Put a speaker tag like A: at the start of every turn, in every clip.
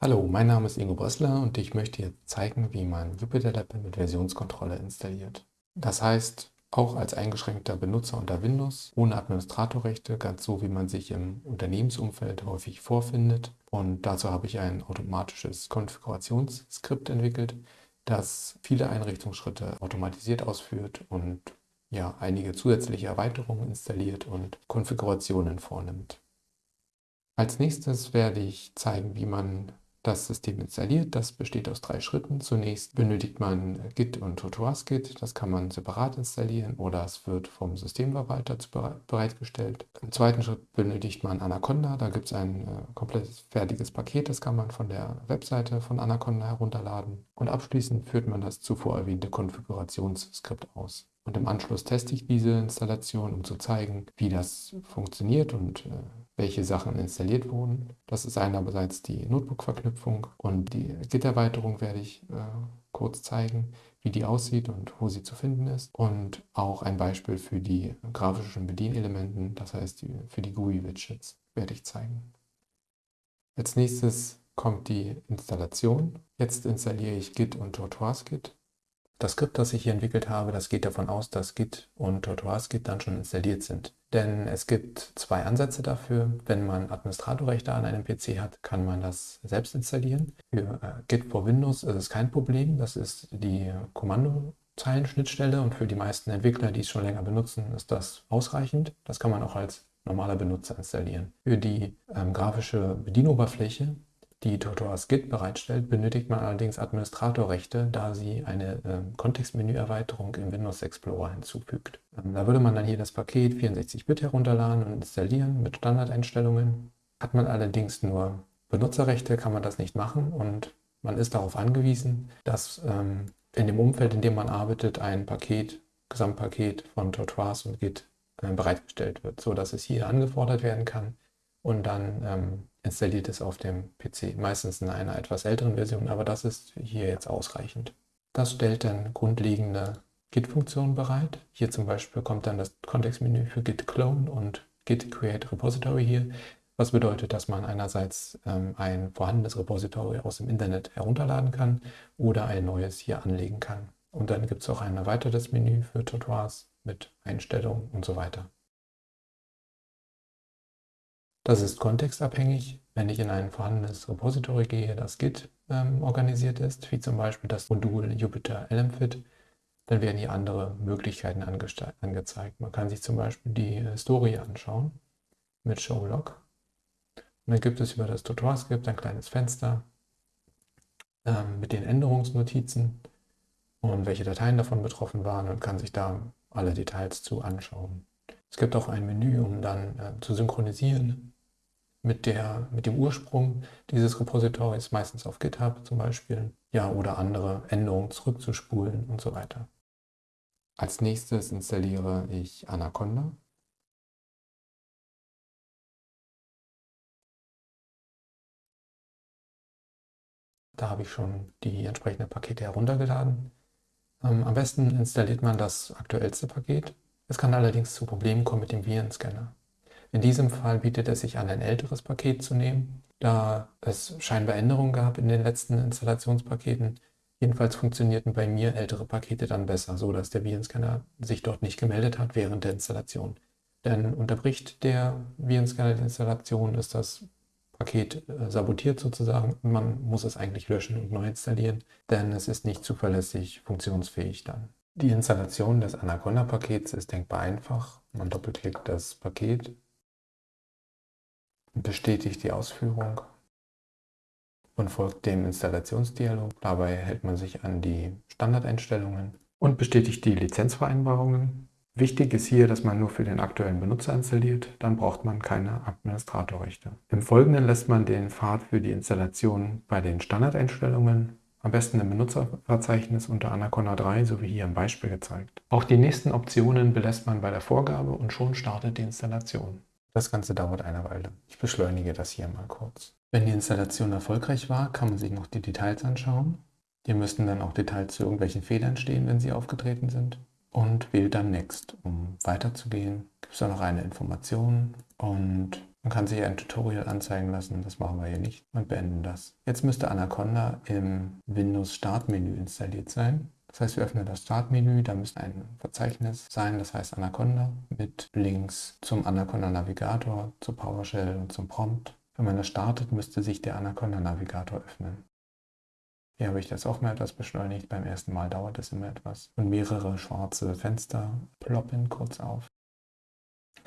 A: Hallo, mein Name ist Ingo Brössler und ich möchte jetzt zeigen, wie man Jupyter Lab mit Versionskontrolle installiert. Das heißt, auch als eingeschränkter Benutzer unter Windows, ohne Administratorrechte, ganz so wie man sich im Unternehmensumfeld häufig vorfindet. Und dazu habe ich ein automatisches Konfigurationsskript entwickelt, das viele Einrichtungsschritte automatisiert ausführt und ja, einige zusätzliche Erweiterungen installiert und Konfigurationen vornimmt. Als nächstes werde ich zeigen, wie man das System installiert. Das besteht aus drei Schritten. Zunächst benötigt man Git und TotoASGit. Das kann man separat installieren oder es wird vom Systemverwalter bereitgestellt. Im zweiten Schritt benötigt man Anaconda. Da gibt es ein äh, komplett fertiges Paket. Das kann man von der Webseite von Anaconda herunterladen. Und abschließend führt man das zuvor erwähnte Konfigurationsskript aus. Und im Anschluss teste ich diese Installation, um zu zeigen, wie das funktioniert und äh, welche Sachen installiert wurden. Das ist einerseits die Notebook-Verknüpfung und die Git-Erweiterung werde ich äh, kurz zeigen, wie die aussieht und wo sie zu finden ist. Und auch ein Beispiel für die grafischen Bedienelementen, das heißt für die GUI-Widgets, werde ich zeigen. Als nächstes kommt die Installation. Jetzt installiere ich Git und TortoiseGit. Das Skript, das ich hier entwickelt habe, das geht davon aus, dass Git und TortoiseGit dann schon installiert sind. Denn es gibt zwei Ansätze dafür. Wenn man Administratorrechte an einem PC hat, kann man das selbst installieren. Für äh, Git for Windows ist es kein Problem. Das ist die Kommandozeilenschnittstelle und für die meisten Entwickler, die es schon länger benutzen, ist das ausreichend. Das kann man auch als normaler Benutzer installieren. Für die ähm, grafische Bedienoberfläche die Tortoise Git bereitstellt, benötigt man allerdings Administratorrechte, da sie eine äh, Kontextmenüerweiterung im Windows Explorer hinzufügt. Ähm, da würde man dann hier das Paket 64-Bit herunterladen und installieren mit Standardeinstellungen. Hat man allerdings nur Benutzerrechte, kann man das nicht machen und man ist darauf angewiesen, dass ähm, in dem Umfeld, in dem man arbeitet, ein Paket, Gesamtpaket von Tortoise und Git äh, bereitgestellt wird, sodass es hier angefordert werden kann und dann ähm, installiert es auf dem PC. Meistens in einer etwas älteren Version, aber das ist hier jetzt ausreichend. Das stellt dann grundlegende Git-Funktionen bereit. Hier zum Beispiel kommt dann das Kontextmenü für Git Clone und Git Create Repository hier, was bedeutet, dass man einerseits ähm, ein vorhandenes Repository aus dem Internet herunterladen kann oder ein neues hier anlegen kann. Und dann gibt es auch ein erweitertes Menü für Tutorials mit Einstellungen und so weiter. Das ist kontextabhängig. Wenn ich in ein vorhandenes Repository gehe, das Git ähm, organisiert ist, wie zum Beispiel das Modul Jupyter LMFit, dann werden hier andere Möglichkeiten angezeigt. Man kann sich zum Beispiel die Historie anschauen mit Show Log. Und dann gibt es über das Tutorial-Skript ein kleines Fenster ähm, mit den Änderungsnotizen und welche Dateien davon betroffen waren und kann sich da alle Details zu anschauen. Es gibt auch ein Menü, um dann äh, zu synchronisieren mit, der, mit dem Ursprung dieses Repositories, meistens auf GitHub zum Beispiel, ja, oder andere Änderungen zurückzuspulen und so weiter. Als nächstes installiere ich Anaconda. Da habe ich schon die entsprechenden Pakete heruntergeladen. Ähm, am besten installiert man das aktuellste Paket. Es kann allerdings zu Problemen kommen mit dem Virenscanner. In diesem Fall bietet es sich an, ein älteres Paket zu nehmen, da es scheinbar Änderungen gab in den letzten Installationspaketen. Jedenfalls funktionierten bei mir ältere Pakete dann besser, so dass der Virenscanner sich dort nicht gemeldet hat während der Installation. Denn unterbricht der Virenscanner die Installation, ist das Paket äh, sabotiert sozusagen man muss es eigentlich löschen und neu installieren, denn es ist nicht zuverlässig funktionsfähig dann. Die Installation des Anaconda-Pakets ist denkbar einfach. Man doppelklickt das Paket bestätigt die Ausführung und folgt dem Installationsdialog. Dabei hält man sich an die Standardeinstellungen und bestätigt die Lizenzvereinbarungen. Wichtig ist hier, dass man nur für den aktuellen Benutzer installiert, dann braucht man keine Administratorrechte. Im Folgenden lässt man den Pfad für die Installation bei den Standardeinstellungen, am besten im Benutzerverzeichnis unter Anaconda 3, so wie hier im Beispiel gezeigt. Auch die nächsten Optionen belässt man bei der Vorgabe und schon startet die Installation. Das Ganze dauert eine Weile. Ich beschleunige das hier mal kurz. Wenn die Installation erfolgreich war, kann man sich noch die Details anschauen. Hier müssten dann auch Details zu irgendwelchen Fehlern stehen, wenn sie aufgetreten sind. Und wählt dann Next. Um weiterzugehen, gibt es da noch eine Information und Man kann sich ein Tutorial anzeigen lassen, das machen wir hier nicht und beenden das. Jetzt müsste Anaconda im Windows Startmenü installiert sein. Das heißt, wir öffnen das Startmenü, da müsste ein Verzeichnis sein, das heißt Anaconda, mit Links zum Anaconda Navigator, zu PowerShell und zum Prompt. Wenn man das startet, müsste sich der Anaconda Navigator öffnen. Hier habe ich das auch mal etwas beschleunigt. Beim ersten Mal dauert es immer etwas. Und mehrere schwarze Fenster ploppen kurz auf.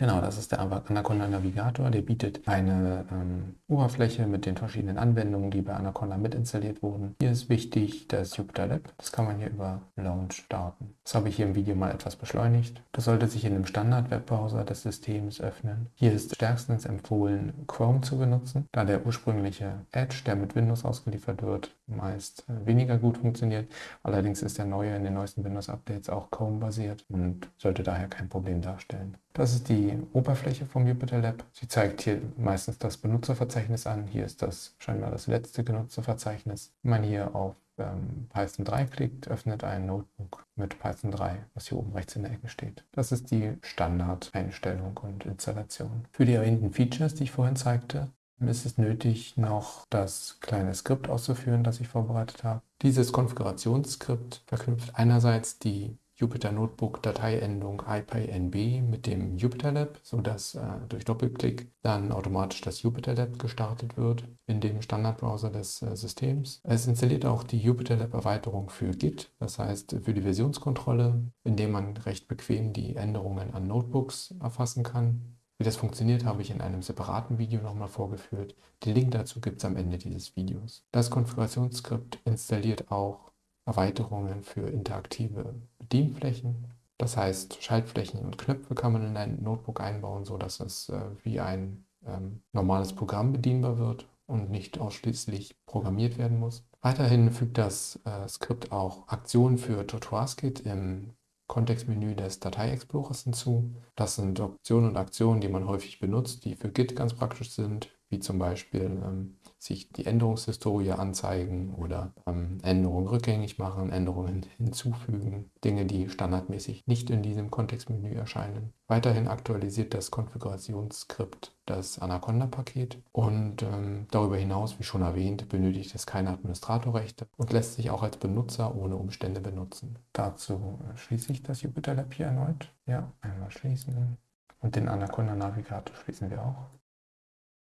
A: Genau, das ist der Anaconda Navigator. Der bietet eine ähm, Oberfläche mit den verschiedenen Anwendungen, die bei Anaconda mit installiert wurden. Hier ist wichtig das Jupyter Lab. Das kann man hier über Launch starten. Das habe ich hier im Video mal etwas beschleunigt. Das sollte sich in dem Standard-Webbrowser des Systems öffnen. Hier ist stärkstens empfohlen, Chrome zu benutzen, da der ursprüngliche Edge, der mit Windows ausgeliefert wird, meist äh, weniger gut funktioniert. Allerdings ist der neue in den neuesten Windows-Updates auch Chrome-basiert und sollte daher kein Problem darstellen. Das ist die Oberfläche vom Jupyter Lab. Sie zeigt hier meistens das Benutzerverzeichnis an. Hier ist das scheinbar das letzte Benutzerverzeichnis. Wenn man hier auf ähm, Python 3 klickt, öffnet ein Notebook mit Python 3, was hier oben rechts in der Ecke steht. Das ist die Standardeinstellung und Installation. Für die erwähnten Features, die ich vorhin zeigte, ist es nötig, noch das kleine Skript auszuführen, das ich vorbereitet habe. Dieses Konfigurationsskript verknüpft einerseits die Jupyter Notebook Dateiendung IPyNB mit dem Jupyter Lab, sodass äh, durch Doppelklick dann automatisch das Jupyter Lab gestartet wird in dem Standardbrowser des äh, Systems. Es installiert auch die Jupyter Lab Erweiterung für Git, das heißt für die Versionskontrolle, indem man recht bequem die Änderungen an Notebooks erfassen kann. Wie das funktioniert, habe ich in einem separaten Video nochmal vorgeführt. Den Link dazu gibt es am Ende dieses Videos. Das Konfigurationsskript installiert auch Erweiterungen für interaktive Bedienflächen. Das heißt, Schaltflächen und Knöpfe kann man in ein Notebook einbauen, sodass es äh, wie ein ähm, normales Programm bedienbar wird und nicht ausschließlich programmiert werden muss. Weiterhin fügt das äh, Skript auch Aktionen für ToToASKit im Kontextmenü des Datei-Explorers hinzu. Das sind Optionen und Aktionen, die man häufig benutzt, die für Git ganz praktisch sind, wie zum Beispiel ähm, sich die Änderungshistorie anzeigen oder ähm, Änderungen rückgängig machen, Änderungen hinzufügen, Dinge, die standardmäßig nicht in diesem Kontextmenü erscheinen. Weiterhin aktualisiert das Konfigurationsskript das Anaconda-Paket und ähm, darüber hinaus, wie schon erwähnt, benötigt es keine Administratorrechte und lässt sich auch als Benutzer ohne Umstände benutzen. Dazu schließe ich das Jupyter Lab hier erneut. Ja, einmal schließen und den Anaconda Navigator schließen wir auch.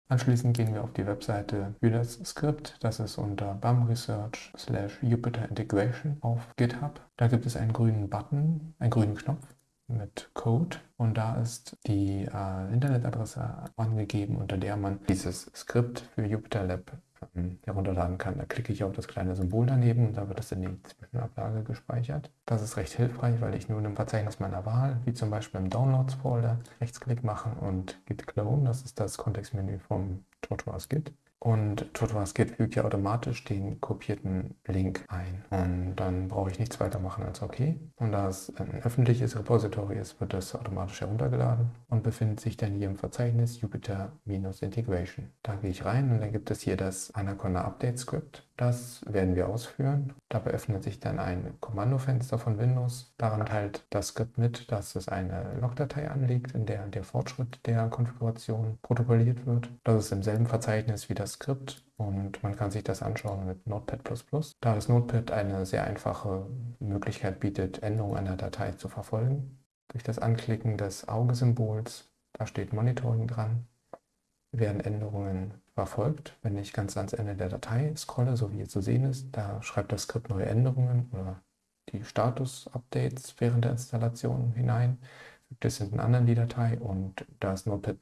A: Anschließend gehen wir auf die Webseite für das Skript. Das ist unter bamresearch slash Jupyter Integration auf GitHub. Da gibt es einen grünen Button, einen grünen Knopf mit Code und da ist die äh, Internetadresse angegeben, unter der man dieses Skript für Jupyter Lab ähm, herunterladen kann. Da klicke ich auf das kleine Symbol daneben und da wird es in die Zwischenablage gespeichert. Das ist recht hilfreich, weil ich nun im Verzeichnis meiner Wahl, wie zum Beispiel im Downloads-Folder, Rechtsklick machen und Git Clone, das ist das Kontextmenü vom Tortoise Git, und TotoASCII fügt ja automatisch den kopierten Link ein. Und dann brauche ich nichts weiter machen als OK. Und da es ein öffentliches Repository ist, wird das automatisch heruntergeladen und befindet sich dann hier im Verzeichnis Jupyter-Integration. Da gehe ich rein und dann gibt es hier das Anaconda Update Script. Das werden wir ausführen. Dabei öffnet sich dann ein Kommandofenster von Windows. Daran teilt das Skript mit, dass es eine Logdatei anlegt, in der der Fortschritt der Konfiguration protokolliert wird. Das ist im selben Verzeichnis wie das Skript und man kann sich das anschauen mit Notepad++. Da das Notepad eine sehr einfache Möglichkeit bietet, Änderungen einer Datei zu verfolgen. Durch das Anklicken des Augesymbols, da steht Monitoring dran, werden Änderungen verfolgt. Wenn ich ganz ans Ende der Datei scrolle, so wie hier zu sehen ist, da schreibt das Skript neue Änderungen oder die Status-Updates während der Installation hinein, fügt es in einen anderen die Datei und das Notepad++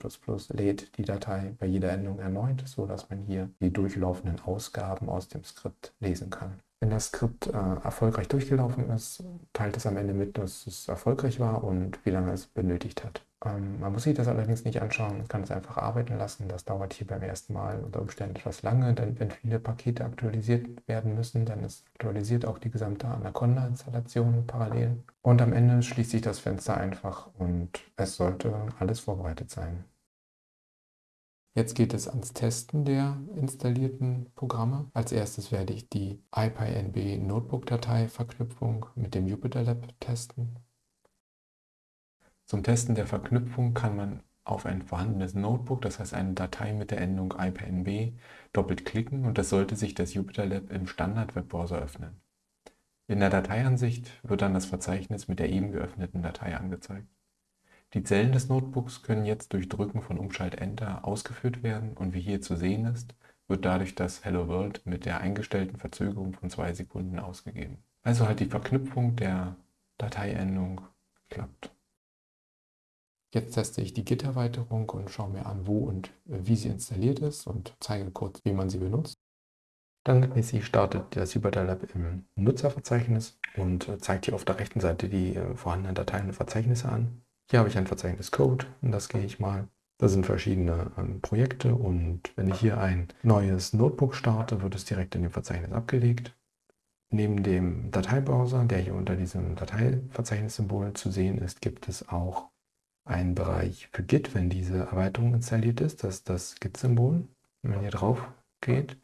A: lädt die Datei bei jeder Änderung erneut, sodass man hier die durchlaufenden Ausgaben aus dem Skript lesen kann. Wenn das Skript äh, erfolgreich durchgelaufen ist, teilt es am Ende mit, dass es erfolgreich war und wie lange es benötigt hat. Ähm, man muss sich das allerdings nicht anschauen, man kann es einfach arbeiten lassen. Das dauert hier beim ersten Mal unter Umständen etwas lange, denn wenn viele Pakete aktualisiert werden müssen, dann ist aktualisiert auch die gesamte Anaconda-Installation parallel. Und am Ende schließt sich das Fenster einfach und es sollte alles vorbereitet sein. Jetzt geht es ans Testen der installierten Programme. Als erstes werde ich die IPyNB Notebook-Datei Verknüpfung mit dem Jupyter Lab testen. Zum Testen der Verknüpfung kann man auf ein vorhandenes Notebook, das heißt eine Datei mit der Endung IPNB, doppelt klicken und das sollte sich das Jupyter Lab im Standard-Webbrowser öffnen. In der Dateiansicht wird dann das Verzeichnis mit der eben geöffneten Datei angezeigt. Die Zellen des Notebooks können jetzt durch Drücken von Umschalt-Enter ausgeführt werden und wie hier zu sehen ist, wird dadurch das Hello World mit der eingestellten Verzögerung von zwei Sekunden ausgegeben. Also hat die Verknüpfung der Dateiendung geklappt. Jetzt teste ich die Git-Erweiterung und schaue mir an, wo und wie sie installiert ist und zeige kurz, wie man sie benutzt. Standardmäßig startet das Jupyter Lab im Nutzerverzeichnis und zeigt hier auf der rechten Seite die äh, vorhandenen Dateien und Verzeichnisse an. Hier habe ich ein Verzeichnis Code und das gehe ich mal. Da sind verschiedene ähm, Projekte und wenn ich hier ein neues Notebook starte, wird es direkt in dem Verzeichnis abgelegt. Neben dem Dateibrowser, der hier unter diesem Dateiverzeichnissymbol zu sehen ist, gibt es auch einen Bereich für Git, wenn diese Erweiterung installiert ist. Das ist das Git-Symbol. Wenn man hier drauf geht,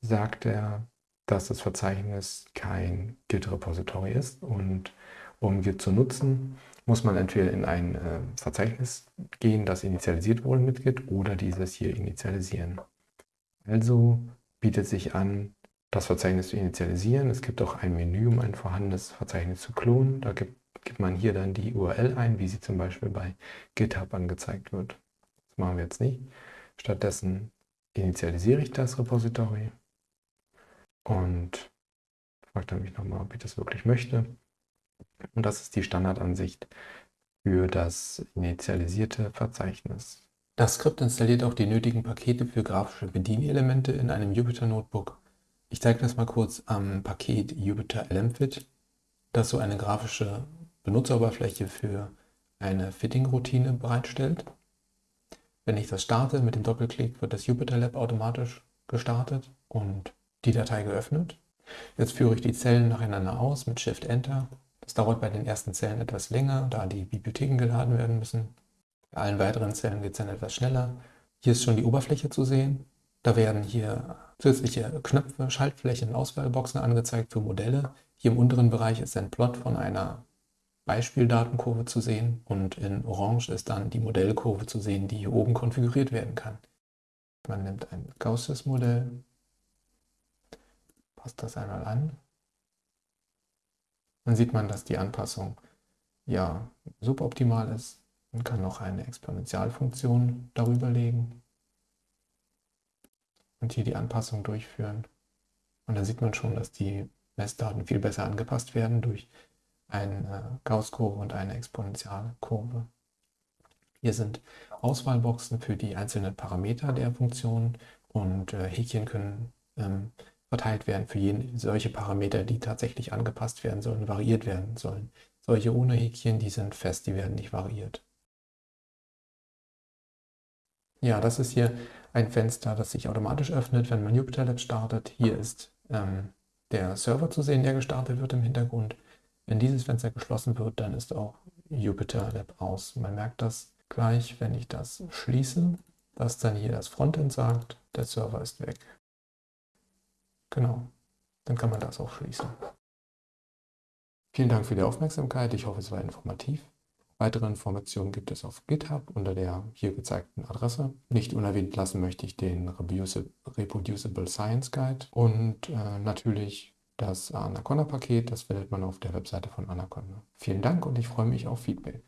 A: sagt er, dass das Verzeichnis kein Git-Repository ist und um Git zu nutzen, muss man entweder in ein äh, Verzeichnis gehen, das initialisiert wurde mit Git, oder dieses hier initialisieren. Also bietet sich an, das Verzeichnis zu initialisieren. Es gibt auch ein Menü, um ein vorhandenes Verzeichnis zu klonen. Da gibt, gibt man hier dann die URL ein, wie sie zum Beispiel bei GitHub angezeigt wird. Das machen wir jetzt nicht. Stattdessen initialisiere ich das Repository und fragt er mich nochmal, ob ich das wirklich möchte. Und das ist die Standardansicht für das initialisierte Verzeichnis. Das Skript installiert auch die nötigen Pakete für grafische Bedienelemente in einem Jupyter Notebook. Ich zeige das mal kurz am Paket Jupyter LMFit, das so eine grafische Benutzeroberfläche für eine Fitting-Routine bereitstellt. Wenn ich das starte mit dem Doppelklick, wird das Jupyter Lab automatisch gestartet und die Datei geöffnet. Jetzt führe ich die Zellen nacheinander aus mit Shift-Enter das dauert bei den ersten Zellen etwas länger, da die Bibliotheken geladen werden müssen. Bei allen weiteren Zellen geht es dann etwas schneller. Hier ist schon die Oberfläche zu sehen. Da werden hier zusätzliche Knöpfe, Schaltflächen und Auswahlboxen angezeigt für Modelle. Hier im unteren Bereich ist ein Plot von einer Beispieldatenkurve zu sehen und in Orange ist dann die Modellkurve zu sehen, die hier oben konfiguriert werden kann. Man nimmt ein Gausses Modell, passt das einmal an dann sieht man, dass die Anpassung ja suboptimal ist. Man kann noch eine Exponentialfunktion darüber legen und hier die Anpassung durchführen. Und dann sieht man schon, dass die Messdaten viel besser angepasst werden durch eine Gauss-Kurve und eine Exponentialkurve. Hier sind Auswahlboxen für die einzelnen Parameter der Funktion und äh, Häkchen können ähm, verteilt werden für jeden, solche Parameter, die tatsächlich angepasst werden sollen, variiert werden sollen. Solche ohne Häkchen, die sind fest, die werden nicht variiert. Ja, das ist hier ein Fenster, das sich automatisch öffnet, wenn man Jupyter Lab startet. Hier ist ähm, der Server zu sehen, der gestartet wird im Hintergrund. Wenn dieses Fenster geschlossen wird, dann ist auch Jupyter Lab aus. Man merkt das gleich, wenn ich das schließe, dass dann hier das Frontend sagt, der Server ist weg. Genau, dann kann man das auch schließen. Vielen Dank für die Aufmerksamkeit. Ich hoffe, es war informativ. Weitere Informationen gibt es auf GitHub unter der hier gezeigten Adresse. Nicht unerwähnt lassen möchte ich den Reproducible Science Guide und äh, natürlich das Anaconda-Paket. Das findet man auf der Webseite von Anaconda. Vielen Dank und ich freue mich auf Feedback.